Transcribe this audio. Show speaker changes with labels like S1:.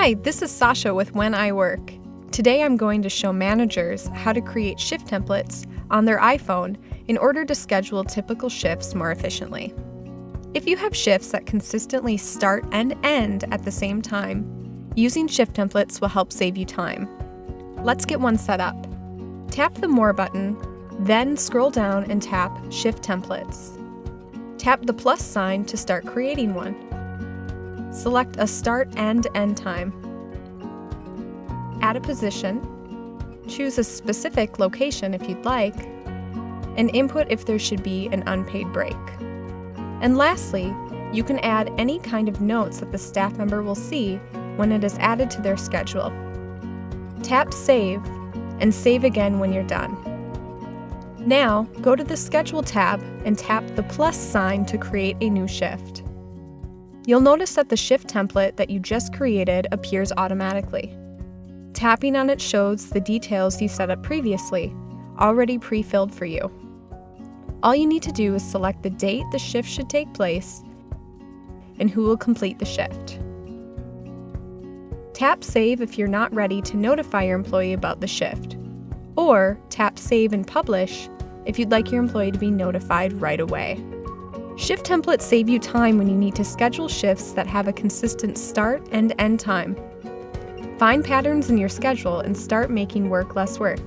S1: Hi, this is Sasha with When I Work. Today I'm going to show managers how to create shift templates on their iPhone in order to schedule typical shifts more efficiently. If you have shifts that consistently start and end at the same time, using shift templates will help save you time. Let's get one set up. Tap the More button, then scroll down and tap Shift Templates. Tap the plus sign to start creating one. Select a start and end time. Add a position. Choose a specific location if you'd like, and input if there should be an unpaid break. And lastly, you can add any kind of notes that the staff member will see when it is added to their schedule. Tap Save and save again when you're done. Now, go to the Schedule tab and tap the plus sign to create a new shift. You'll notice that the shift template that you just created appears automatically. Tapping on it shows the details you set up previously, already pre-filled for you. All you need to do is select the date the shift should take place and who will complete the shift. Tap Save if you're not ready to notify your employee about the shift, or tap Save and Publish if you'd like your employee to be notified right away. Shift templates save you time when you need to schedule shifts that have a consistent start and end time. Find patterns in your schedule and start making work less work.